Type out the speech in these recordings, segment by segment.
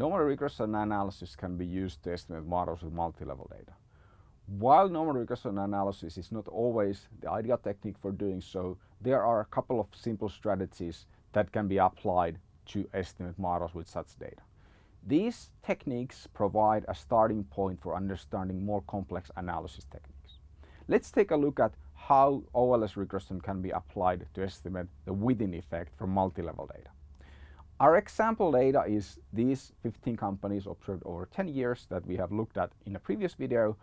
normal regression analysis can be used to estimate models with multi-level data. While normal regression analysis is not always the ideal technique for doing so, there are a couple of simple strategies that can be applied to estimate models with such data. These techniques provide a starting point for understanding more complex analysis techniques. Let's take a look at how OLS regression can be applied to estimate the within effect from multi-level data. Our example data is these 15 companies observed over 10 years that we have looked at in a previous video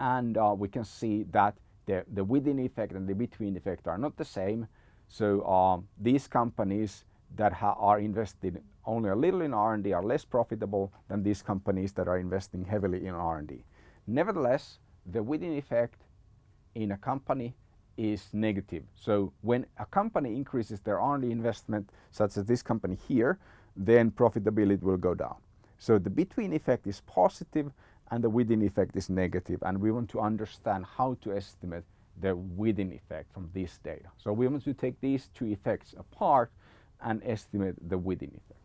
and uh, we can see that the, the within effect and the between effect are not the same. So um, these companies that are invested only a little in R&D are less profitable than these companies that are investing heavily in R&D. Nevertheless, the within effect in a company is negative. So when a company increases their R&D investment, such as this company here, then profitability will go down. So the between effect is positive and the within effect is negative and we want to understand how to estimate the within effect from this data. So we want to take these two effects apart and estimate the within effect.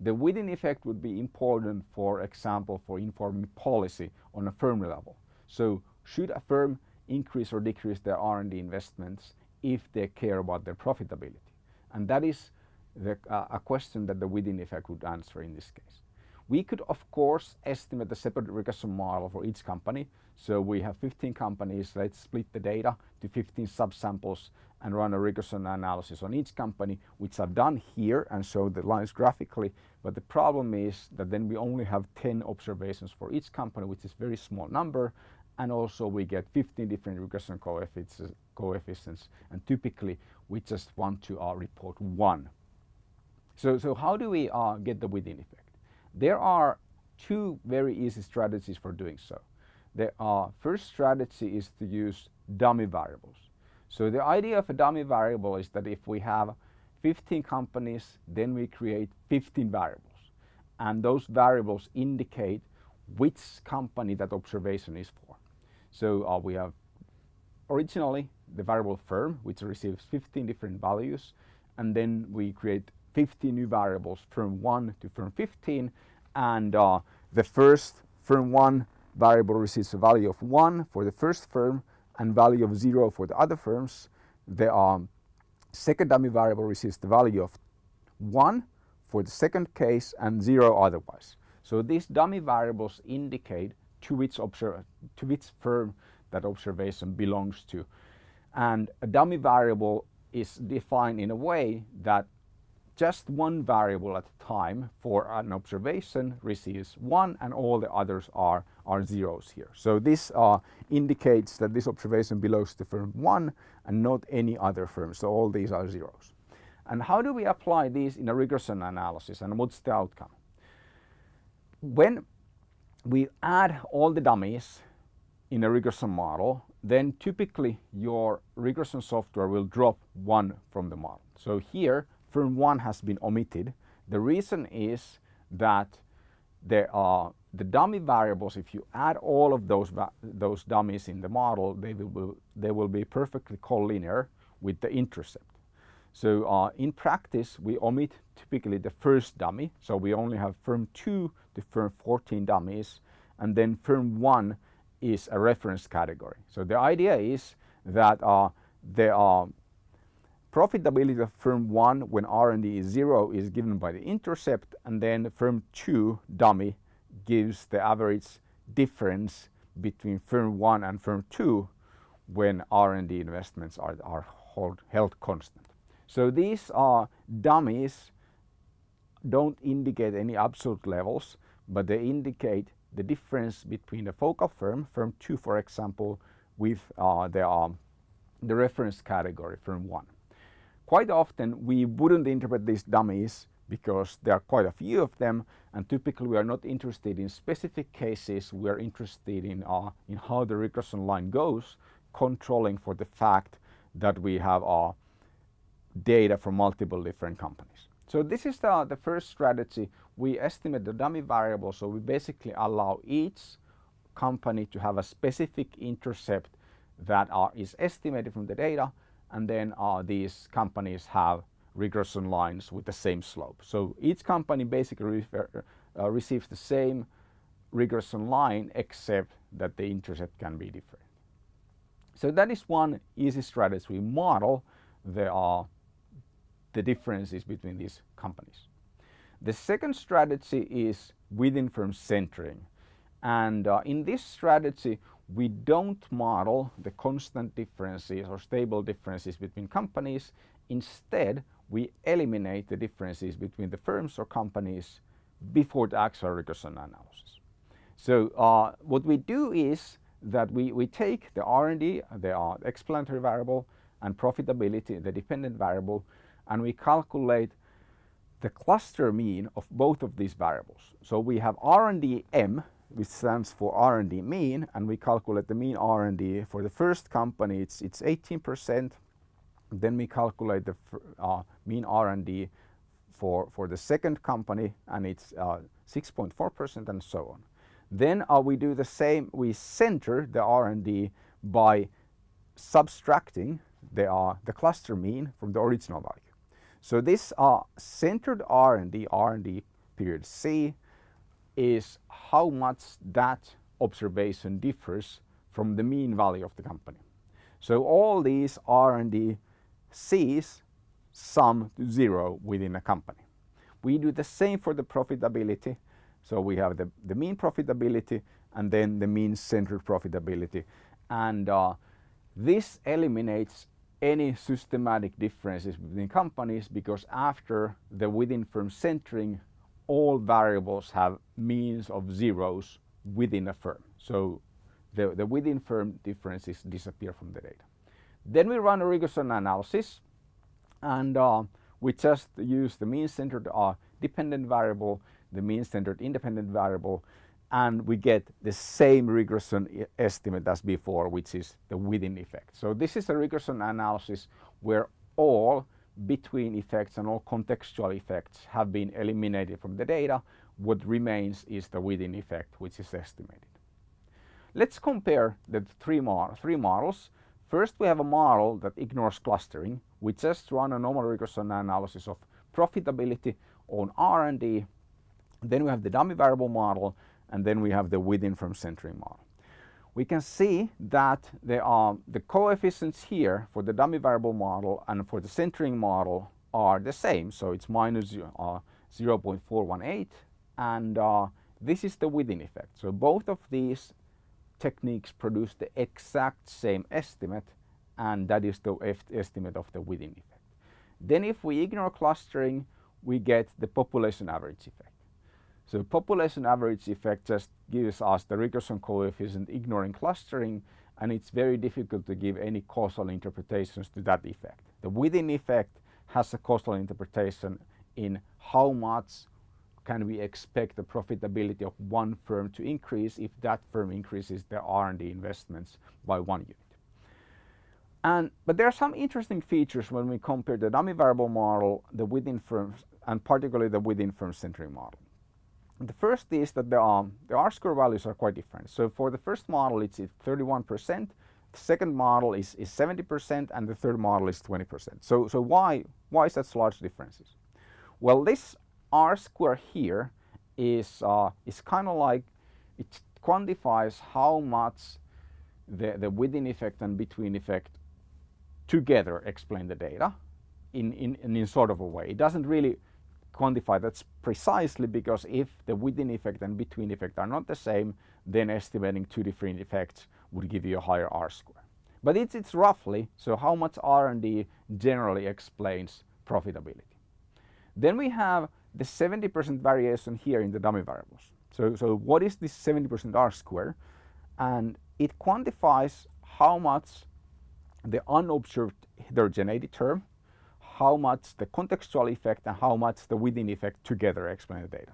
The within effect would be important, for example, for informing policy on a firm level. So should a firm increase or decrease their R&D investments if they care about their profitability? And that is the, uh, a question that the within effect would answer in this case. We could of course estimate the separate regression model for each company. So we have 15 companies, let's split the data to 15 subsamples and run a regression analysis on each company, which I've done here and show the lines graphically. But the problem is that then we only have 10 observations for each company, which is very small number. And also we get 15 different regression coefficients, coefficients and typically we just want to uh, report one. So, so how do we uh, get the within effect? There are two very easy strategies for doing so. The uh, first strategy is to use dummy variables. So the idea of a dummy variable is that if we have 15 companies, then we create 15 variables. And those variables indicate which company that observation is for. So uh, we have originally the variable firm, which receives 15 different values. And then we create 50 new variables from 1 to firm 15 and uh, the first firm 1 variable receives a value of 1 for the first firm and value of 0 for the other firms. The um, second dummy variable receives the value of 1 for the second case and 0 otherwise. So these dummy variables indicate to which, to which firm that observation belongs to. And a dummy variable is defined in a way that just one variable at a time for an observation receives one and all the others are, are zeros here. So this uh, indicates that this observation belongs to firm 1 and not any other firm. So all these are zeros. And how do we apply these in a regression analysis and what's the outcome? When we add all the dummies in a regression model, then typically your regression software will drop one from the model. So here firm 1 has been omitted. The reason is that there are the dummy variables, if you add all of those, those dummies in the model, they will, they will be perfectly collinear with the intercept. So uh, in practice, we omit typically the first dummy. So we only have firm 2 to firm 14 dummies, and then firm 1 is a reference category. So the idea is that uh, there are Profitability of firm 1 when R&D is 0 is given by the intercept and then firm 2 dummy gives the average difference between firm 1 and firm 2 when R&D investments are, are hold, held constant. So these are dummies don't indicate any absolute levels but they indicate the difference between the focal firm, firm 2 for example, with uh, the, um, the reference category, firm 1. Quite often we wouldn't interpret these dummies because there are quite a few of them and typically we are not interested in specific cases, we are interested in, uh, in how the regression line goes, controlling for the fact that we have uh, data from multiple different companies. So this is the, the first strategy. We estimate the dummy variable, so we basically allow each company to have a specific intercept that are, is estimated from the data and then uh, these companies have regression lines with the same slope. So each company basically refer, uh, receives the same regression line except that the intercept can be different. So that is one easy strategy. We model the, uh, the differences between these companies. The second strategy is within firm centering. And uh, in this strategy, we don't model the constant differences or stable differences between companies. Instead, we eliminate the differences between the firms or companies before the actual regression analysis. So uh, what we do is that we, we take the R&D, the uh, explanatory variable, and profitability, the dependent variable, and we calculate the cluster mean of both of these variables. So we have R&D M, which stands for R&D mean, and we calculate the mean R&D. For the first company, it's, it's 18%. Then we calculate the uh, mean R&D for, for the second company, and it's 6.4% uh, and so on. Then uh, we do the same, we center the R&D by subtracting the, uh, the cluster mean from the original value. So this uh, centered R&D, R&D period C, is how much that observation differs from the mean value of the company. So all these R&D C's sum to zero within a company. We do the same for the profitability. So we have the, the mean profitability and then the mean centered profitability. And uh, this eliminates any systematic differences between companies because after the within firm centering, all variables have means of zeros within a firm. So the, the within firm differences disappear from the data. Then we run a regression analysis and uh, we just use the mean centered uh, dependent variable, the mean centered independent variable, and we get the same regression estimate as before, which is the within effect. So this is a regression analysis where all between effects and all contextual effects have been eliminated from the data. What remains is the within effect, which is estimated. Let's compare the three, mod three models. First, we have a model that ignores clustering. We just run a normal regression analysis of profitability on R&D. Then we have the dummy variable model, and then we have the within from centering model. We can see that are the coefficients here for the dummy variable model and for the centering model are the same. So it's minus, uh, 0.418 and uh, this is the within effect. So both of these techniques produce the exact same estimate and that is the estimate of the within effect. Then if we ignore clustering, we get the population average effect. So the population average effect just gives us the regression coefficient ignoring clustering and it's very difficult to give any causal interpretations to that effect. The within effect has a causal interpretation in how much can we expect the profitability of one firm to increase if that firm increases their R&D investments by one unit. And, but there are some interesting features when we compare the dummy variable model, the within firms, and particularly the within firm centering model. The first is that the, um, the R-square values are quite different. So for the first model, it's 31%, the second model is, is 70%, and the third model is 20%. So, so why, why is such large differences? Well, this R square here is, uh, is kind of like, it quantifies how much the, the within effect and between effect together explain the data in, in, in sort of a way. It doesn't really quantify that precisely because if the within effect and between effect are not the same, then estimating two different effects would give you a higher R square. But it's, it's roughly, so how much R&D generally explains profitability. Then we have the 70% variation here in the dummy variables. So, so what is this 70% R square? And it quantifies how much the unobserved heterogeneity term how much the contextual effect and how much the within effect together explain the data.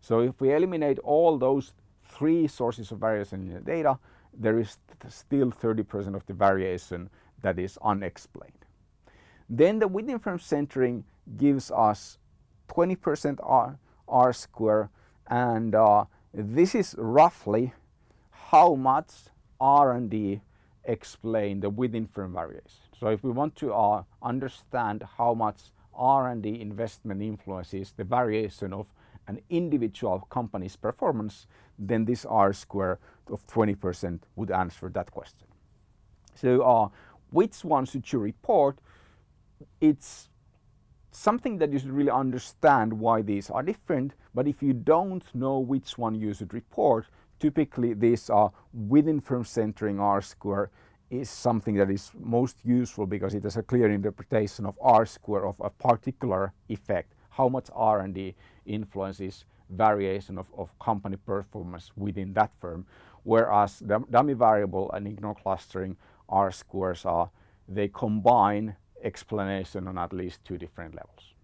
So if we eliminate all those three sources of variation in the data, there is still 30% of the variation that is unexplained. Then the within firm centering gives us 20% R, R square and uh, this is roughly how much R&D explain the within firm variation. So if we want to uh, understand how much R&D investment influences the variation of an individual company's performance, then this R square of 20% would answer that question. So uh, which one should you report? It's something that you should really understand why these are different, but if you don't know which one you should report, typically these are within firm centering R square is something that is most useful because it has a clear interpretation of R square of a particular effect, how much R&D influences variation of, of company performance within that firm, whereas the dummy variable and ignore clustering R squares are, they combine explanation on at least two different levels.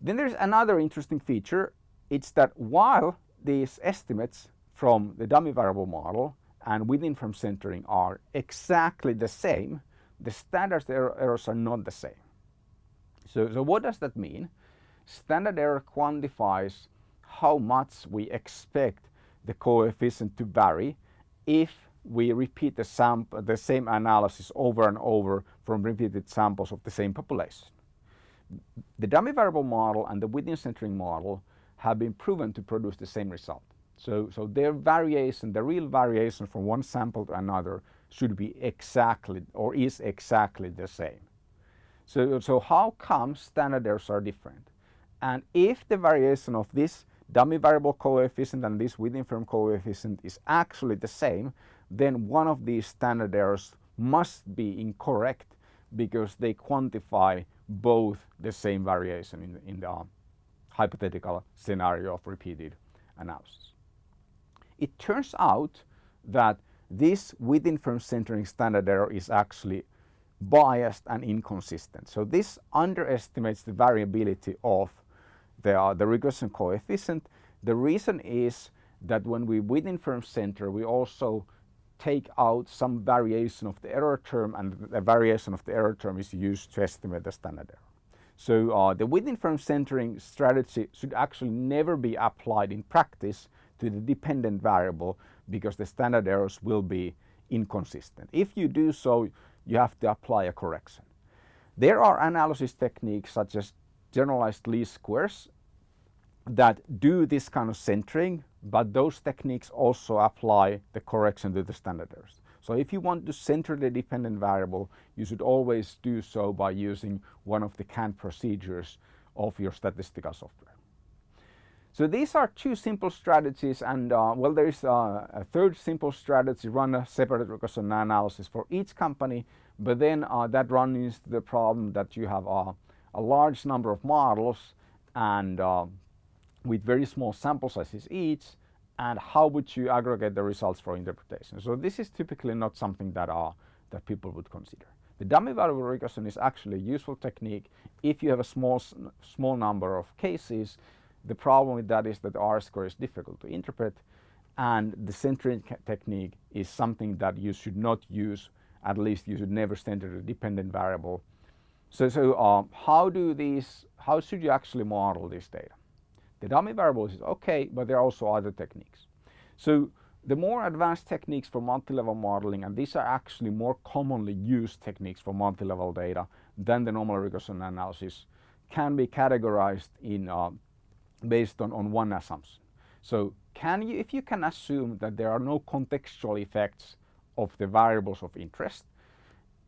Then there's another interesting feature, it's that while these estimates from the dummy variable model and within firm centering are exactly the same, the standard error errors are not the same. So, so what does that mean? Standard error quantifies how much we expect the coefficient to vary if we repeat the, sample, the same analysis over and over from repeated samples of the same population. The dummy variable model and the within centering model have been proven to produce the same result. So, so their variation, the real variation from one sample to another should be exactly or is exactly the same. So, so how come standard errors are different? And if the variation of this dummy variable coefficient and this within firm coefficient is actually the same, then one of these standard errors must be incorrect because they quantify both the same variation in, in the hypothetical scenario of repeated analysis. It turns out that this within firm centering standard error is actually biased and inconsistent. So this underestimates the variability of the, uh, the regression coefficient. The reason is that when we within firm center, we also take out some variation of the error term and the variation of the error term is used to estimate the standard error. So uh, the within firm centering strategy should actually never be applied in practice to the dependent variable because the standard errors will be inconsistent. If you do so, you have to apply a correction. There are analysis techniques such as generalized least squares that do this kind of centering, but those techniques also apply the correction to the standard errors. So if you want to center the dependent variable, you should always do so by using one of the canned procedures of your statistical software. So these are two simple strategies and uh, well there is uh, a third simple strategy run a separate regression analysis for each company but then uh, that runs into the problem that you have uh, a large number of models and uh, with very small sample sizes each and how would you aggregate the results for interpretation. So this is typically not something that, uh, that people would consider. The dummy variable regression is actually a useful technique if you have a small, small number of cases the problem with that is that R square is difficult to interpret and the centering technique is something that you should not use, at least you should never center a dependent variable. So, so uh, how do these, how should you actually model this data? The dummy variables is okay, but there are also other techniques. So the more advanced techniques for multi-level modeling, and these are actually more commonly used techniques for multi-level data than the normal regression analysis, can be categorized in uh, based on, on one assumption. So can you, if you can assume that there are no contextual effects of the variables of interest,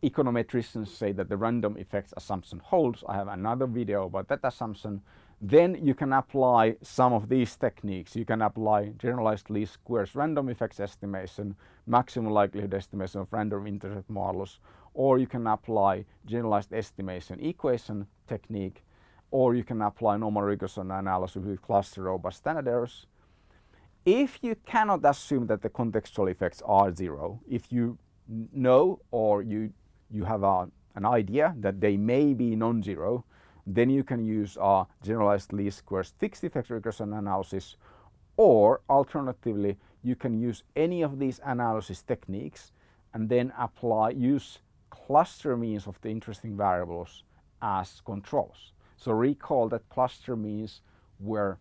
econometricians say that the random effects assumption holds. I have another video about that assumption. Then you can apply some of these techniques. You can apply generalized least squares random effects estimation, maximum likelihood estimation of random intercept models, or you can apply generalized estimation equation technique or you can apply normal regression analysis with cluster robust standard errors. If you cannot assume that the contextual effects are zero, if you know or you, you have a, an idea that they may be non-zero, then you can use a generalized least squares fixed effects regression analysis or alternatively you can use any of these analysis techniques and then apply use cluster means of the interesting variables as controls. So recall that cluster means where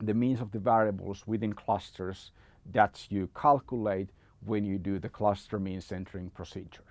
the means of the variables within clusters that you calculate when you do the cluster mean centering procedure.